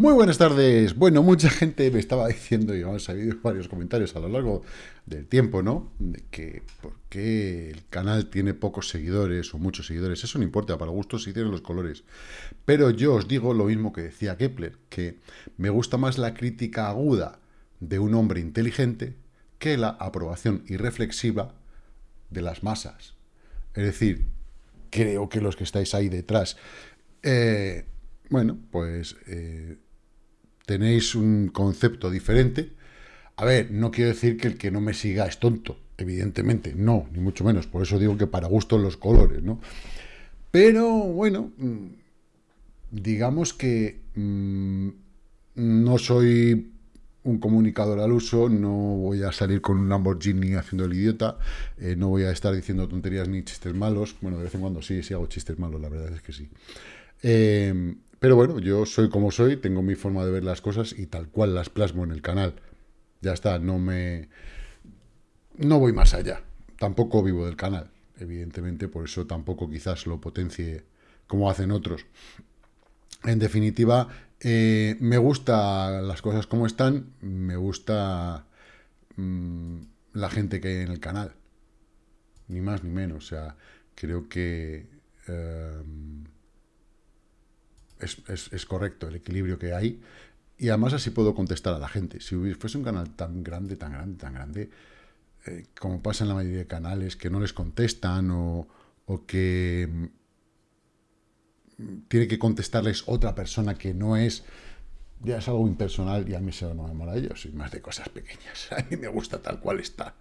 Muy buenas tardes. Bueno, mucha gente me estaba diciendo, y vamos a habido varios comentarios a lo largo del tiempo, ¿no? De que por qué el canal tiene pocos seguidores o muchos seguidores. Eso no importa, para gustos sí tienen los colores. Pero yo os digo lo mismo que decía Kepler, que me gusta más la crítica aguda de un hombre inteligente que la aprobación irreflexiva de las masas. Es decir, creo que los que estáis ahí detrás, eh, bueno, pues... Eh, tenéis un concepto diferente. A ver, no quiero decir que el que no me siga es tonto, evidentemente, no, ni mucho menos. Por eso digo que para gusto los colores, ¿no? Pero, bueno, mm, digamos que mm, no soy un comunicador al uso, no voy a salir con un Lamborghini haciendo el idiota, eh, no voy a estar diciendo tonterías ni chistes malos, bueno, de vez en cuando sí, sí hago chistes malos, la verdad es que sí. Eh, pero bueno, yo soy como soy, tengo mi forma de ver las cosas y tal cual las plasmo en el canal. Ya está, no me... No voy más allá. Tampoco vivo del canal, evidentemente, por eso tampoco quizás lo potencie como hacen otros. En definitiva, eh, me gusta las cosas como están, me gusta mm, la gente que hay en el canal. Ni más ni menos, o sea, creo que... Eh, es, correcto el equilibrio que hay. Y además así puedo contestar a la gente. Si fuese un canal tan grande, tan grande, tan grande, eh, como pasa en la mayoría de canales, que no les contestan o, que mm, tiene que contestarles otra persona que no es, ya es algo impersonal y a mí se no me mola yo, soy más de cosas pequeñas. A mí me gusta tal cual está.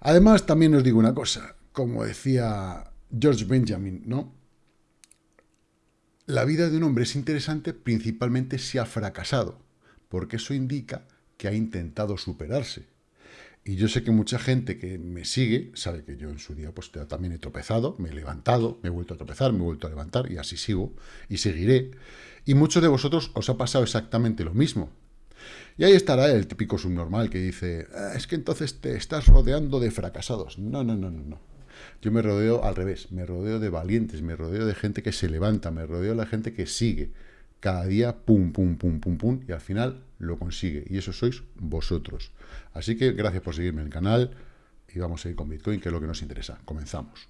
Además, también os digo una cosa, como decía George Benjamin, ¿no? La vida de un hombre es interesante principalmente si ha fracasado, porque eso indica que ha intentado superarse. Y yo sé que mucha gente que me sigue sabe que yo en su día pues también he tropezado, me he levantado, me he vuelto a tropezar, me he vuelto a levantar y así sigo y seguiré. Y muchos de vosotros os ha pasado exactamente lo mismo. Y ahí estará el típico subnormal que dice, ah, es que entonces te estás rodeando de fracasados. No, no, no, no, no. Yo me rodeo al revés, me rodeo de valientes, me rodeo de gente que se levanta, me rodeo de la gente que sigue. Cada día, pum, pum, pum, pum, pum, y al final lo consigue. Y eso sois vosotros. Así que gracias por seguirme en el canal y vamos a ir con Bitcoin, que es lo que nos interesa. Comenzamos.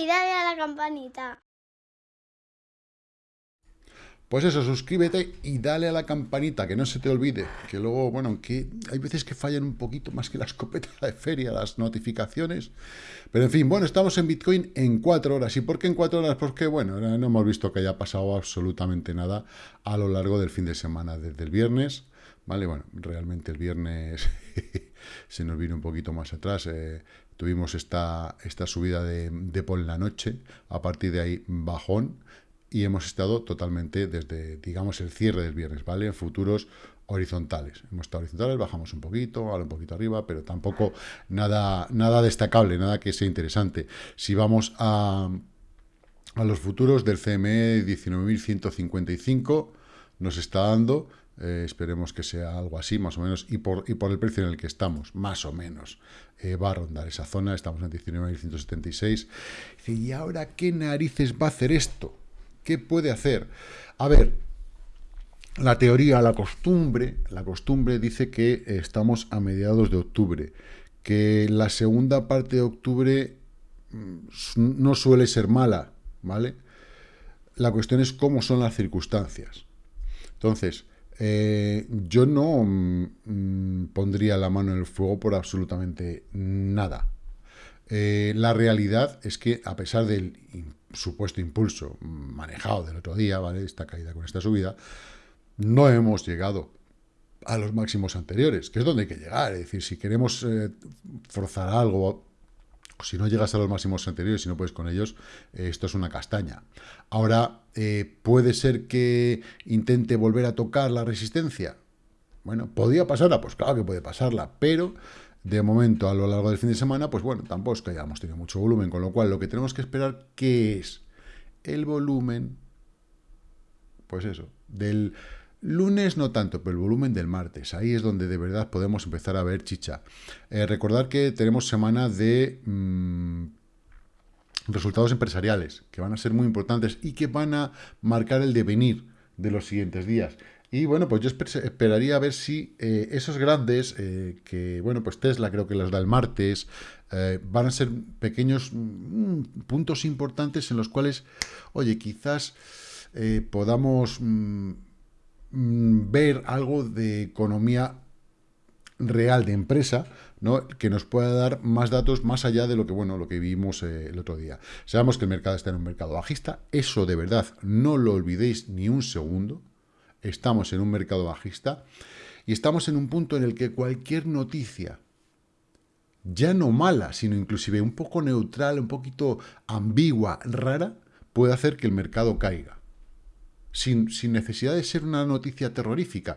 Y dale a la campanita. Pues eso, suscríbete y dale a la campanita, que no se te olvide. Que luego, bueno, aunque hay veces que fallan un poquito más que la escopeta de feria, las notificaciones. Pero en fin, bueno, estamos en Bitcoin en cuatro horas. ¿Y por qué en cuatro horas? Porque, bueno, no hemos visto que haya pasado absolutamente nada a lo largo del fin de semana, desde el viernes. ¿Vale? Bueno, realmente el viernes se nos vino un poquito más atrás. Eh, Tuvimos esta, esta subida de, de por la noche, a partir de ahí bajón, y hemos estado totalmente desde, digamos, el cierre del viernes, ¿vale? En futuros horizontales. Hemos estado horizontales, bajamos un poquito, ahora un poquito arriba, pero tampoco nada, nada destacable, nada que sea interesante. Si vamos a, a los futuros del CME 19.155, nos está dando eh, esperemos que sea algo así, más o menos, y por, y por el precio en el que estamos, más o menos, eh, va a rondar esa zona, estamos en 19.176. ¿y ahora qué narices va a hacer esto? ¿Qué puede hacer? A ver, la teoría, la costumbre, la costumbre dice que estamos a mediados de octubre, que la segunda parte de octubre mm, no suele ser mala, ¿vale? La cuestión es cómo son las circunstancias. Entonces, eh, yo no mm, pondría la mano en el fuego por absolutamente nada. Eh, la realidad es que, a pesar del supuesto impulso manejado del otro día, ¿vale? Esta caída con esta subida, no hemos llegado a los máximos anteriores, que es donde hay que llegar. Es decir, si queremos eh, forzar algo si no llegas a los máximos anteriores y no puedes con ellos, eh, esto es una castaña. Ahora, eh, ¿puede ser que intente volver a tocar la resistencia? Bueno, ¿podría pasarla? Pues claro que puede pasarla, pero de momento a lo largo del fin de semana, pues bueno, tampoco es que hayamos tenido mucho volumen, con lo cual lo que tenemos que esperar, ¿qué es? El volumen, pues eso, del lunes no tanto, pero el volumen del martes, ahí es donde de verdad podemos empezar a ver chicha. Eh, recordar que tenemos semana de... Mm, resultados empresariales, que van a ser muy importantes y que van a marcar el devenir de los siguientes días. Y bueno, pues yo esperaría a ver si eh, esos grandes, eh, que bueno, pues Tesla creo que las da el martes, van a ser pequeños mm, puntos importantes en los cuales, oye, quizás podamos mm, ver algo de economía real de empresa, ¿no? que nos pueda dar más datos más allá de lo que, bueno, lo que vimos el otro día. Sabemos que el mercado está en un mercado bajista, eso de verdad no lo olvidéis ni un segundo, estamos en un mercado bajista y estamos en un punto en el que cualquier noticia, ya no mala, sino inclusive un poco neutral, un poquito ambigua, rara, puede hacer que el mercado caiga. Sin, necesidad de ser una noticia terrorífica.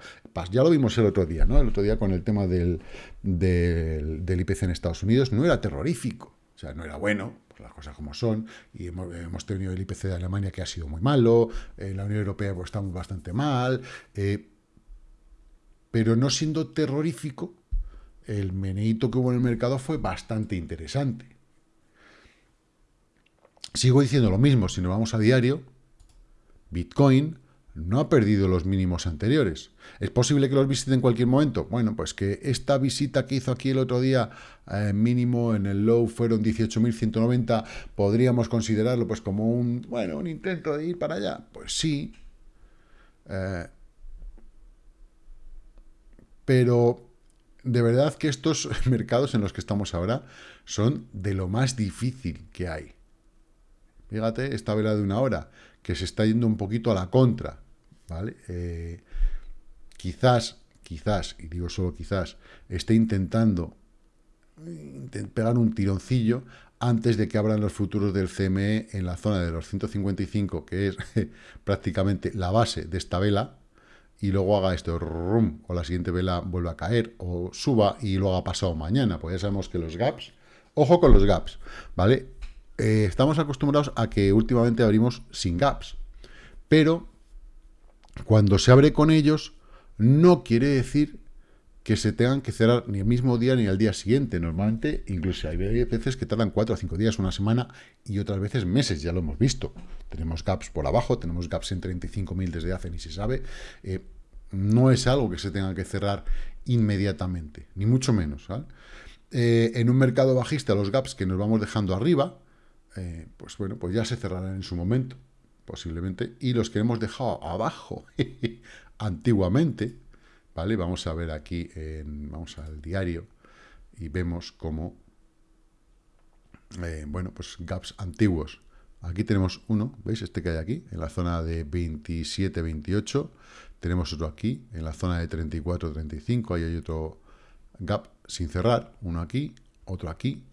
Ya lo vimos el otro día, ¿no? El otro día con el tema del, IPC en Estados Unidos, no era terrorífico, o sea, no era bueno, las cosas como son, y hemos, tenido el IPC de Alemania que ha sido muy malo, en la Unión Europea pues, estamos bastante mal, eh, pero no siendo terrorífico, el meneito que hubo en el mercado fue bastante interesante. Sigo diciendo lo mismo, si nos vamos a diario, Bitcoin no ha perdido los mínimos anteriores. ¿Es posible que los visite en cualquier momento? Bueno, pues que esta visita que hizo aquí el otro día, eh, mínimo en el low fueron 18.190, podríamos considerarlo pues como un, bueno, un intento de ir para allá. Pues sí. Eh, pero de verdad que estos mercados en los que estamos ahora son de lo más difícil que hay. Fíjate, esta vela de una hora, que se está yendo un poquito a la contra. ¿vale? Eh, quizás, quizás, y digo solo quizás, esté intentando pegar un tironcillo antes de que abran los futuros del CME en la zona de los 155, que es prácticamente la base de esta vela, y luego haga esto, o la siguiente vela vuelva a caer, o suba y lo haga pasado mañana, pues ya sabemos que los gaps, ojo con los gaps, ¿vale? Eh, estamos acostumbrados a que últimamente abrimos sin gaps, pero cuando se abre con ellos, no quiere decir que se tengan que cerrar ni el mismo día ni al día siguiente. Normalmente, incluso hay veces que tardan cuatro o cinco días, una semana, y otras veces meses, ya lo hemos visto. Tenemos gaps por abajo, tenemos gaps en 35.000 desde hace ni se sabe. Eh, no es algo que se tenga que cerrar inmediatamente, ni mucho menos. Eh, en un mercado bajista, los gaps que nos vamos dejando arriba, eh, pues bueno, pues ya se cerrarán en su momento posiblemente, y los que hemos dejado abajo antiguamente, ¿vale? Vamos a ver aquí, en, vamos al diario, y vemos cómo, eh, bueno, pues gaps antiguos. Aquí tenemos uno, ¿veis? Este que hay aquí, en la zona de 27, 28. Tenemos otro aquí, en la zona de 34, 35. Ahí hay otro gap sin cerrar, uno aquí, otro aquí.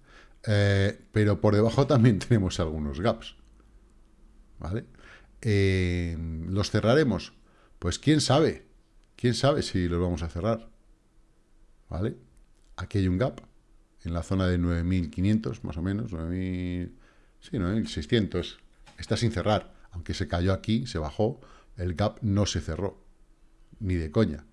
Eh, pero por debajo también tenemos algunos gaps. ¿Vale? Eh, ¿Los cerraremos? Pues quién sabe, quién sabe si los vamos a cerrar. ¿Vale? Aquí hay un gap en la zona de 9.500, más o menos, 9.000, sí, 9.600. Está sin cerrar, aunque se cayó aquí, se bajó, el gap no se cerró, ni de coña.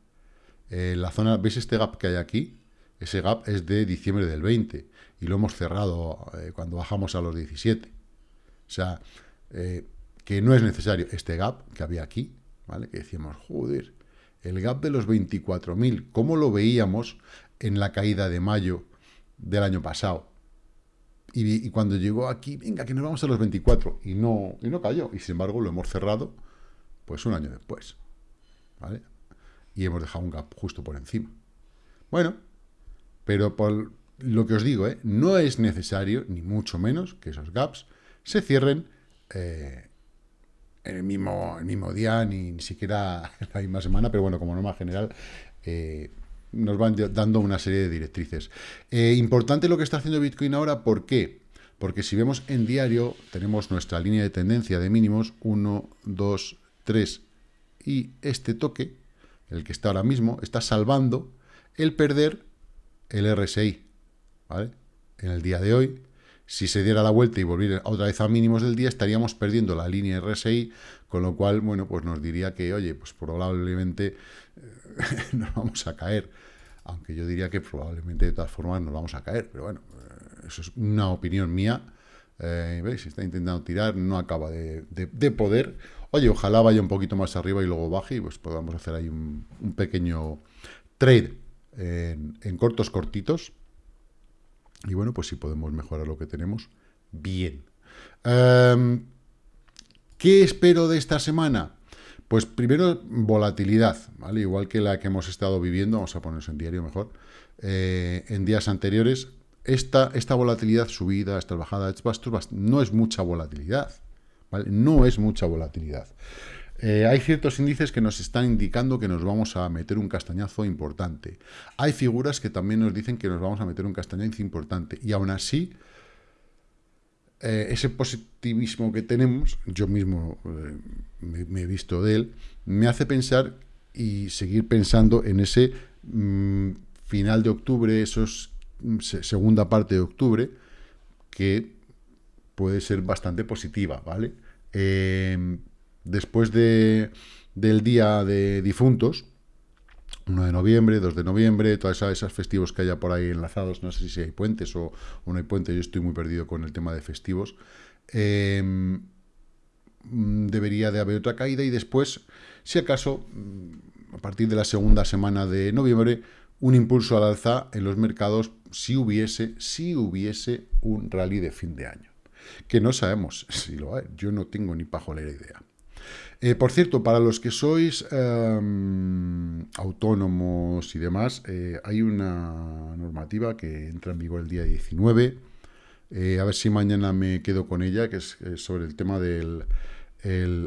Eh, la zona, ¿veis este gap que hay aquí? Ese gap es de diciembre del 20 y lo hemos cerrado eh, cuando bajamos a los 17. O sea, que no es necesario este gap que había aquí, ¿vale? Que decíamos, joder, el gap de los 24.000, ¿cómo lo veíamos en la caída de mayo del año pasado? Y, cuando llegó aquí, venga, que nos vamos a los 24, y no, y no cayó, y sin embargo lo hemos cerrado, pues un año después, ¿vale? Y hemos dejado un gap justo por encima. Bueno, pero por lo que os digo, ¿eh? no es necesario, ni mucho menos, que esos gaps se cierren eh, en el mismo, el mismo día, ni, siquiera la misma semana, pero bueno, como norma general, eh, nos van dando una serie de directrices. Importante lo que está haciendo Bitcoin ahora, ¿por qué? Porque si vemos en diario, tenemos nuestra línea de tendencia de mínimos, 1, 2, 3, y este toque, el que está ahora mismo, está salvando el perder el RSI, ¿vale? En el día de hoy, si se diera la vuelta y volviera otra vez a mínimos del día, estaríamos perdiendo la línea RSI, con lo cual, bueno, pues nos diría que, oye, pues probablemente eh, nos vamos a caer. Aunque yo diría que probablemente de todas formas nos vamos a caer, pero bueno, eh, eso es una opinión mía. Eh, ¿Veis? Está intentando tirar, no acaba de, poder. Oye, ojalá vaya un poquito más arriba y luego baje y pues podamos hacer ahí un, pequeño trade en, cortos cortitos y bueno, pues si podemos mejorar lo que tenemos, bien. Em, ¿Qué espero de esta semana? Pues primero, volatilidad, ¿vale? Igual que la que hemos estado viviendo, vamos a ponernos en diario mejor, eh, en días anteriores, esta, esta volatilidad, subida, esta bajada, no es mucha volatilidad. No es mucha volatilidad. Eh, hay ciertos índices que nos están indicando que nos vamos a meter un castañazo importante. Hay figuras que también nos dicen que nos vamos a meter un castañazo importante. Y aún así, eh, ese positivismo que tenemos, yo mismo eh, me, he visto de él, me hace pensar y seguir pensando en ese mm, final de octubre, esos mm, segunda parte de octubre, que puede ser bastante positiva, ¿vale? Después de, del día de difuntos, 1 de noviembre, 2 de noviembre, todas esas, festivos que haya por ahí enlazados, no sé si hay puentes o, no hay puentes, yo estoy muy perdido con el tema de festivos, em, debería de haber otra caída y después, si acaso, a partir de la segunda semana de noviembre, un impulso al alza en los mercados si hubiese, si hubiese un rally de fin de año. Que no sabemos si lo hay, yo no tengo ni pajolera idea. Eh, por cierto, para los que sois em, autónomos y demás, eh, hay una normativa que entra en vigor el día 19. Eh, a ver si mañana me quedo con ella, que es sobre el tema del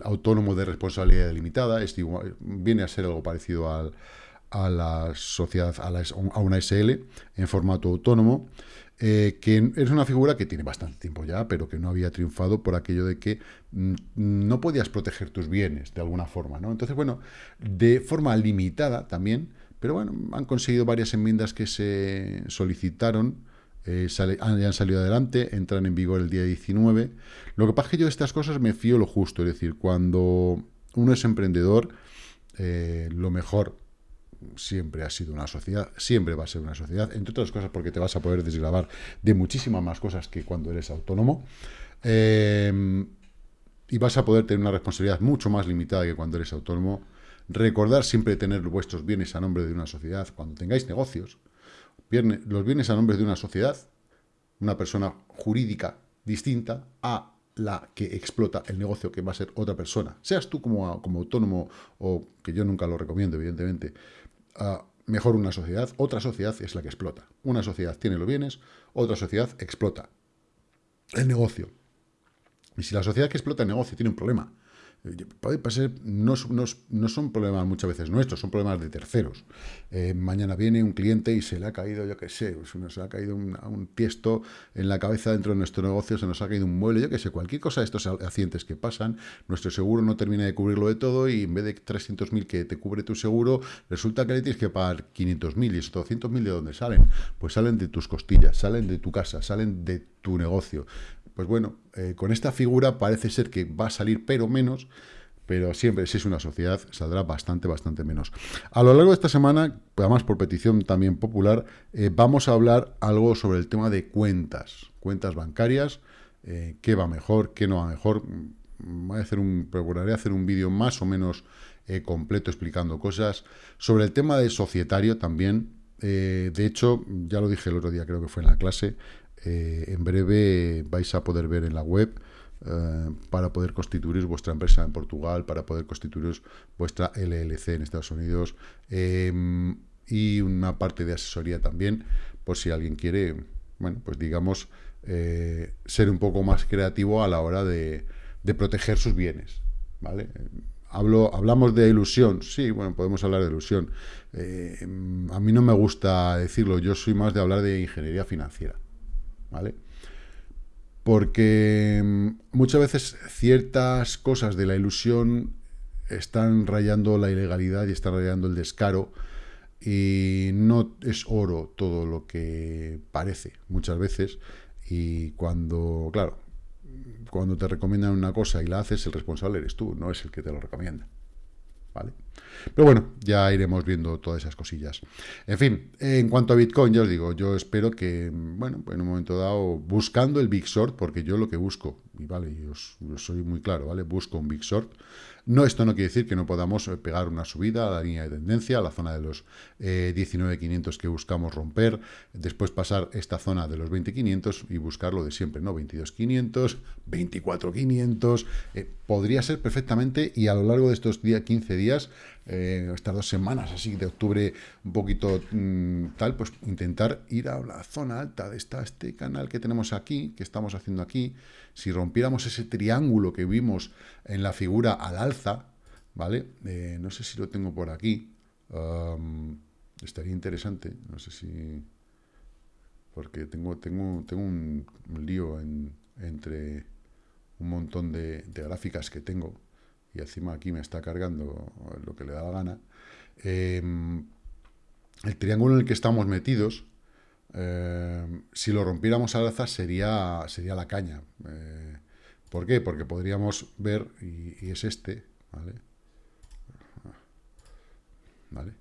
autónomo de responsabilidad limitada. Es viene a ser algo parecido a la sociedad, a, a una SL en formato autónomo. Eh, que es una figura que tiene bastante tiempo ya, pero que no había triunfado por aquello de que mm, no podías proteger tus bienes de alguna forma, ¿no? Entonces, bueno, de forma limitada también, pero bueno, han conseguido varias enmiendas que se solicitaron, eh, han, salido adelante, entran en vigor el día 19. Lo que pasa es que yo de estas cosas me fío lo justo, es decir, cuando uno es emprendedor, eh, lo mejor siempre ha sido una sociedad, siempre va a ser una sociedad, entre otras cosas porque te vas a poder desgravar de muchísimas más cosas que cuando eres autónomo. Em, y vas a poder tener una responsabilidad mucho más limitada que cuando eres autónomo. Recordar siempre tener vuestros bienes a nombre de una sociedad. Cuando tengáis negocios, los bienes a nombre de una sociedad, una persona jurídica distinta a la que explota el negocio que va a ser otra persona. Seas tú como, como autónomo o que yo nunca lo recomiendo, evidentemente, mejor una sociedad, otra sociedad es la que explota. Una sociedad tiene los bienes, otra sociedad explota el negocio. Y si la sociedad que explota el negocio tiene un problema, Puede pasar, no, no, son problemas muchas veces nuestros, son problemas de terceros. Eh, mañana viene un cliente y se le ha caído, yo qué sé, se le ha caído un, un, tiesto en la cabeza dentro de nuestro negocio, se nos ha caído un mueble, yo qué sé, cualquier cosa de estos accidentes que pasan, nuestro seguro no termina de cubrirlo de todo y en vez de 300.000 que te cubre tu seguro, resulta que le tienes que pagar 500.000 y esos 200.000 de dónde salen? Pues salen de tus costillas, salen de tu casa, salen de tu negocio pues bueno, eh, con esta figura parece ser que va a salir pero menos, pero siempre si es una sociedad saldrá bastante, bastante menos. A lo largo de esta semana, además por petición también popular, eh, vamos a hablar algo sobre el tema de cuentas, cuentas bancarias, eh, qué va mejor, qué no va mejor. Voy a hacer un, procuraré hacer un vídeo más o menos completo explicando cosas. Sobre el tema de societario también, de hecho, ya lo dije el otro día, creo que fue en la clase, eh, en breve vais a poder ver en la web eh, para poder constituir vuestra empresa en Portugal, para poder constituir vuestra LLC en Estados Unidos em, y una parte de asesoría también, por si alguien quiere, bueno, pues digamos, eh, ser un poco más creativo a la hora de, proteger sus bienes, ¿vale? Hablo, hablamos de ilusión, sí, bueno, podemos hablar de ilusión. a mí no me gusta decirlo, yo soy más de hablar de ingeniería financiera. ¿Vale? Porque mm, muchas veces ciertas cosas de la ilusión están rayando la ilegalidad y están rayando el descaro y no es oro todo lo que parece muchas veces y cuando, claro, cuando te recomiendan una cosa y la haces, el responsable eres tú, no es el que te lo recomienda. ¿Vale? Pero bueno, ya iremos viendo todas esas cosillas. En fin, en cuanto a Bitcoin, ya os digo, yo espero que, bueno, en un momento dado, buscando el Big Short, porque yo lo que busco, y vale, yo, soy muy claro, ¿vale? Busco un Big Short. No, esto no quiere decir que no podamos eh, pegar una subida a la línea de tendencia, a la zona de los eh, 19.500 que buscamos romper, después pasar esta zona de los 20.500 y buscar lo de siempre, ¿no? 22.500, 24.500, eh, podría ser perfectamente y a lo largo de estos 15 días eh, estas dos semanas así de octubre un poquito mm, tal, pues intentar ir a la zona alta de esta, este canal que tenemos aquí, que estamos haciendo aquí, si rompiéramos ese triángulo que vimos en la figura al alza, ¿vale? Eh, no sé si lo tengo por aquí, estaría interesante, no sé si... porque tengo, tengo, tengo un, lío entre un montón de gráficas que tengo, y encima aquí me está cargando lo que le da la gana, em, el triángulo en el que estamos metidos, em, si lo rompiéramos al alza sería, sería la caña. Eh, ¿Por qué? Porque podríamos ver, y, es este, ¿vale? ¿Vale?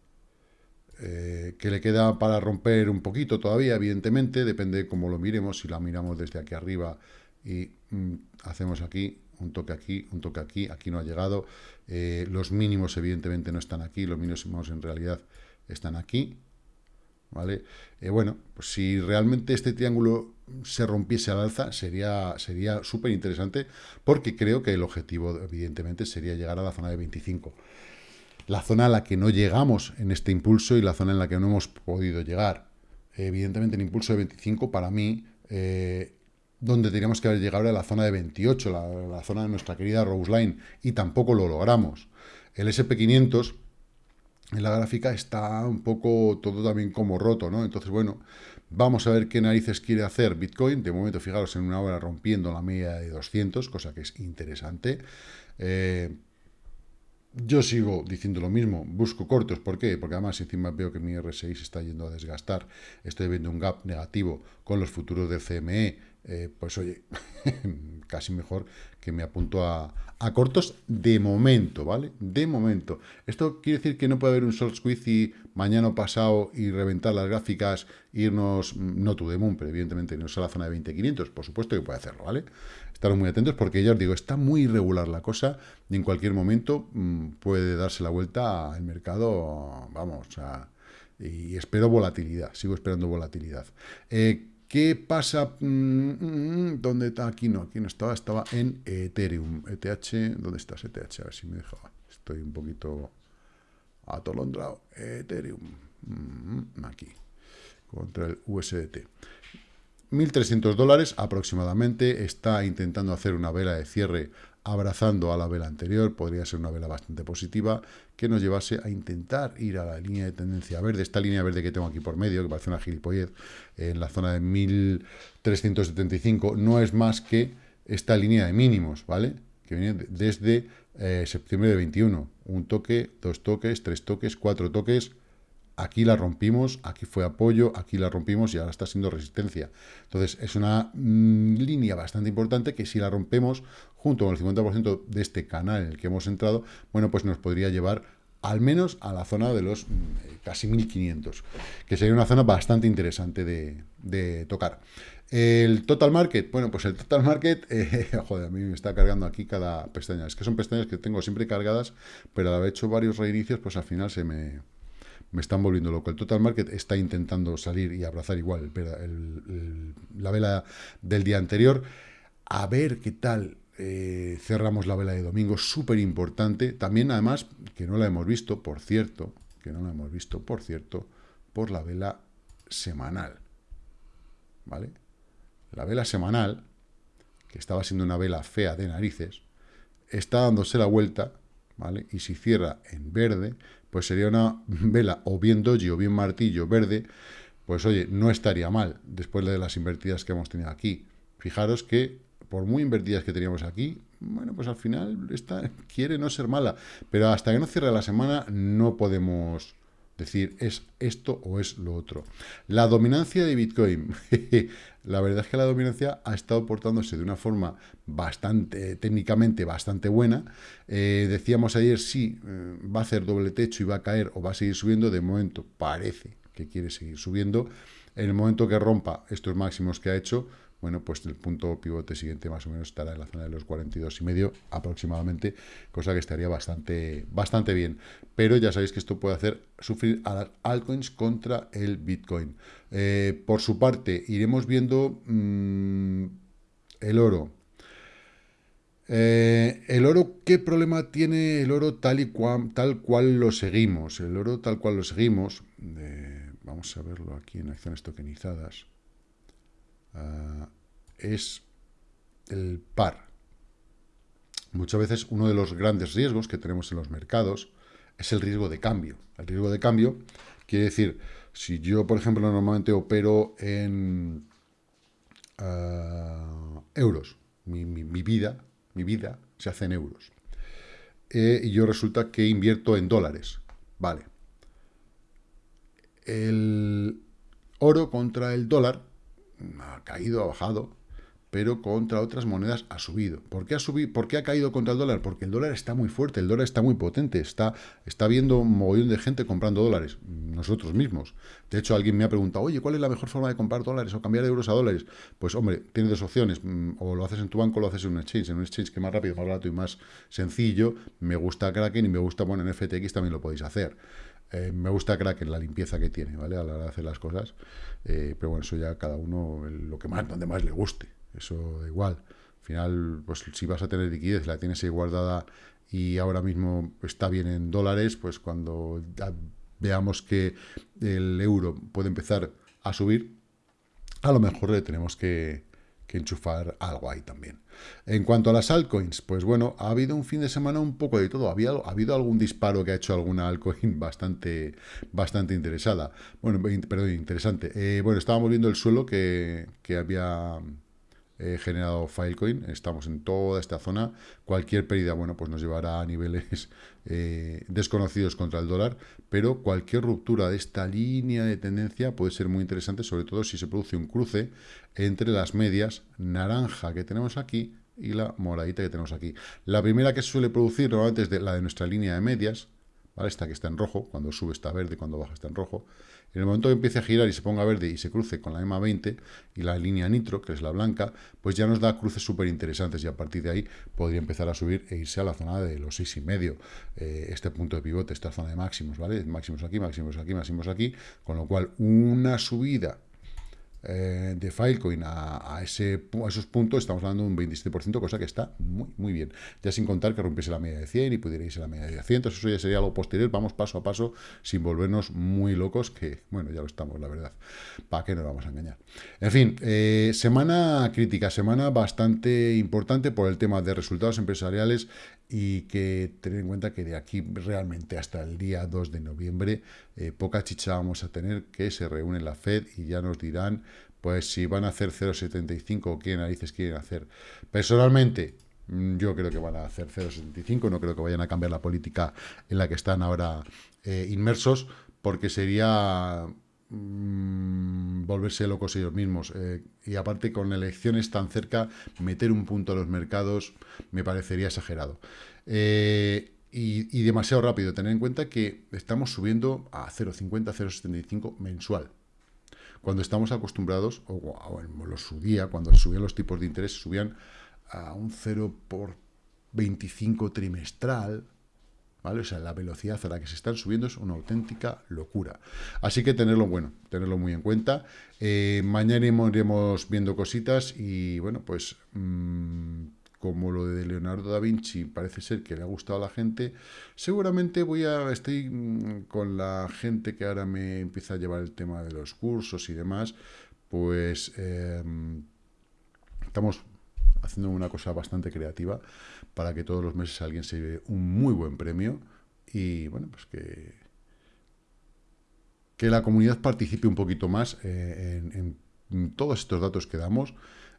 Eh, que le queda para romper un poquito todavía, evidentemente, depende de cómo lo miremos, si la miramos desde aquí arriba y mm, hacemos aquí, un toque aquí, un toque aquí, aquí no ha llegado, eh, los mínimos evidentemente no están aquí, los mínimos en realidad están aquí, ¿vale? Eh, bueno, pues si realmente este triángulo se rompiese al alza, sería sería súper interesante, porque creo que el objetivo, evidentemente, sería llegar a la zona de 25. La zona a la que no llegamos en este impulso y la zona en la que no hemos podido llegar. Evidentemente, el impulso de 25, para mí, eh, donde teníamos que haber llegado a la zona de 28, la, zona de nuestra querida Rose Line, y tampoco lo logramos. El SP500 en la gráfica está un poco todo también como roto, ¿no? Entonces, bueno, vamos a ver qué narices quiere hacer Bitcoin. De momento, fijaros, en una hora rompiendo la media de 200, cosa que es interesante. Eh, yo sigo diciendo lo mismo, busco cortos, ¿por qué? Porque además encima veo que mi R6 está yendo a desgastar, estoy viendo un gap negativo con los futuros del CME, eh, pues oye, casi mejor que me apunto a, cortos de momento, ¿vale? De momento. Esto quiere decir que no puede haber un short squeeze mañana o pasado y reventar las gráficas, irnos, no to the moon, pero evidentemente irnos a la zona de 20.500, por supuesto que puede hacerlo, ¿vale? Estar muy atentos porque ya os digo, está muy irregular la cosa y en cualquier momento mm, puede darse la vuelta al mercado, vamos, y espero volatilidad, sigo esperando volatilidad. Eh, ¿Qué pasa? Mm, mm, mm, ¿Dónde está? Aquí no, aquí no estaba, estaba en Ethereum. ETH, ¿dónde está ETH? A ver si me dejaba. Estoy un poquito atolondrado. Ethereum. Aquí. Contra el USDT. 1.300 dólares aproximadamente. Está intentando hacer una vela de cierre abrazando a la vela anterior, podría ser una vela bastante positiva, que nos llevase a intentar ir a la línea de tendencia verde, esta línea verde que tengo aquí por medio, que parece una gilipollez, en la zona de 1375, no es más que esta línea de mínimos, ¿vale? Que viene desde eh, septiembre de 21, un toque, dos toques, tres toques, cuatro toques, aquí la rompimos, aquí fue apoyo, aquí la rompimos y ahora está siendo resistencia. Entonces, es una mm, línea bastante importante que si la rompemos junto con el 50% de este canal en el que hemos entrado, bueno, pues nos podría llevar al menos a la zona de los mm, casi 1500, que sería una zona bastante interesante de, tocar. El total market, bueno, pues el total market, eh, joder, a mí me está cargando aquí cada pestaña. Es que son pestañas que tengo siempre cargadas, pero al haber hecho varios reinicios, pues al final se me, me están volviendo loco. El total market está intentando salir y abrazar igual la vela del día anterior. A ver qué tal eh, cerramos la vela de domingo, súper importante. También, además, que no la hemos visto, por cierto, que no la hemos visto, por cierto, por la vela semanal. ¿Vale? La vela semanal, que estaba siendo una vela fea de narices, está dándose la vuelta, ¿vale? Y si cierra en verde, pues sería una vela o bien doji o bien martillo verde, pues oye, no estaría mal, después de las invertidas que hemos tenido aquí. Fijaros que, por muy invertidas que teníamos aquí, bueno, pues al final esta quiere no ser mala, pero hasta que no cierre la semana no podemos decir, es esto o es lo otro. La dominancia de Bitcoin. la verdad es que la dominancia ha estado portándose de una forma bastante, técnicamente bastante buena. Eh, decíamos ayer, sí, eh, va a hacer doble techo y va a caer o va a seguir subiendo. De momento parece que quiere seguir subiendo. En el momento que rompa estos máximos que ha hecho, bueno, pues el punto pivote siguiente más o menos estará en la zona de los 42 y medio aproximadamente, cosa que estaría bastante, bastante bien. Pero ya sabéis que esto puede hacer sufrir a las altcoins contra el Bitcoin. Eh, por su parte, iremos viendo mm, el oro. Eh, el oro, ¿qué problema tiene el oro tal y cual, tal cual lo seguimos? El oro tal cual lo seguimos, eh, vamos a verlo aquí en acciones tokenizadas. Ah, es el par. Muchas veces uno de los grandes riesgos que tenemos en los mercados es el riesgo de cambio. El riesgo de cambio quiere decir, si yo, por ejemplo, normalmente opero en ah, euros, mi, vida, mi vida se hace en euros, eh, y yo resulta que invierto en dólares, vale. El oro contra el dólar ha caído, ha bajado, pero contra otras monedas ha subido. ¿Por qué ha, subido, ¿Por qué ha caído contra el dólar? Porque el dólar está muy fuerte, el dólar está muy potente, está, está viendo un mogollón de gente comprando dólares, nosotros mismos. De hecho, alguien me ha preguntado, oye, ¿cuál es la mejor forma de comprar dólares o cambiar euros a dólares? Pues, hombre, tienes dos opciones, mm, o lo haces en tu banco o lo haces en un exchange. En un exchange que es más rápido, más barato y más sencillo, me gusta Kraken y me gusta, bueno, en FTX también lo podéis hacer. Eh, me gusta Kraken, la limpieza que tiene, ¿vale? A la hora de hacer las cosas. Eh, pero bueno, eso ya cada uno, lo que más, donde más le guste. Eso da igual. Al final, pues si vas a tener liquidez, la tienes ahí guardada y ahora mismo está bien en dólares, pues cuando veamos que el euro puede empezar a subir, a lo mejor le tenemos que, enchufar algo ahí también. En cuanto a las altcoins, pues bueno, ha habido un fin de semana un poco de todo. Había, ha habido algún disparo que ha hecho alguna altcoin bastante, bastante interesada. Bueno, perdón, interesante. Eh, bueno, estábamos viendo el suelo que, que había generado Filecoin, estamos en toda esta zona, cualquier pérdida, bueno, pues nos llevará a niveles eh, desconocidos contra el dólar, pero cualquier ruptura de esta línea de tendencia puede ser muy interesante, sobre todo si se produce un cruce entre las medias naranja que tenemos aquí y la moradita que tenemos aquí. La primera que se suele producir normalmente es de, la de nuestra línea de medias, esta que está en rojo, cuando sube está verde, cuando baja está en rojo, en el momento que empiece a girar y se ponga verde y se cruce con la EMA 20 y la línea nitro, que es la blanca, pues ya nos da cruces súper interesantes y a partir de ahí podría empezar a subir e irse a la zona de los 6,5, eh, este punto de pivote, esta zona de máximos, ¿vale? Máximos aquí, máximos aquí, máximos aquí, con lo cual una subida eh, de Filecoin a, ese, a esos puntos, estamos hablando de un 27%, cosa que está muy, muy bien. Ya sin contar que rompiese la media de 100 y pudiera irse a la media de 100, eso ya sería algo posterior, vamos paso a paso, sin volvernos muy locos, que, bueno, ya lo estamos, la verdad. ¿Para qué nos vamos a engañar? En fin, eh, semana crítica, semana bastante importante por el tema de resultados empresariales y que tener en cuenta que de aquí realmente hasta el día 2 de noviembre eh, poca chicha vamos a tener que se reúne la FED y ya nos dirán pues si van a hacer 0,75 o qué narices quieren hacer. Personalmente, mm, yo creo que van a hacer 0,75, no creo que vayan a cambiar la política en la que están ahora eh, inmersos, porque sería mm, volverse locos ellos mismos. Eh, y aparte, con elecciones tan cerca, meter un punto a los mercados me parecería exagerado. Eh, y, demasiado rápido. Tener en cuenta que estamos subiendo a 0,50, 0,75 mensual. Cuando estamos acostumbrados, o, los cuando subían los tipos de interés, subían a un 0 por 25 trimestral, ¿vale? O sea, la velocidad a la que se están subiendo es una auténtica locura. Así que tenerlo bueno, tenerlo muy en cuenta. Eh, mañana iremos viendo cositas y, bueno, pues... Mm, como lo de Leonardo da Vinci parece ser que le ha gustado a la gente, seguramente voy a estoy mm, con la gente que ahora me empieza a llevar el tema de los cursos y demás, pues em, estamos haciendo una cosa bastante creativa para que todos los meses alguien se lleve un muy buen premio y bueno, pues que, que la comunidad participe un poquito más eh, en, todos estos datos que damos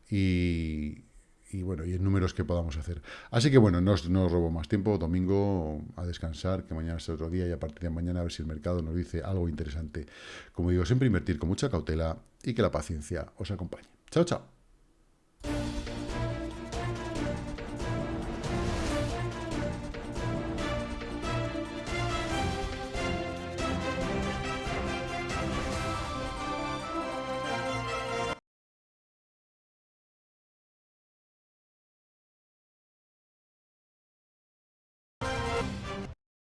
y, y bueno, y en números que podamos hacer. Así que bueno, no os, no robo más tiempo, domingo a descansar, que mañana es otro día y a partir de mañana a ver si el mercado nos dice algo interesante. Como digo, siempre invertir con mucha cautela y que la paciencia os acompañe. Chao, chao.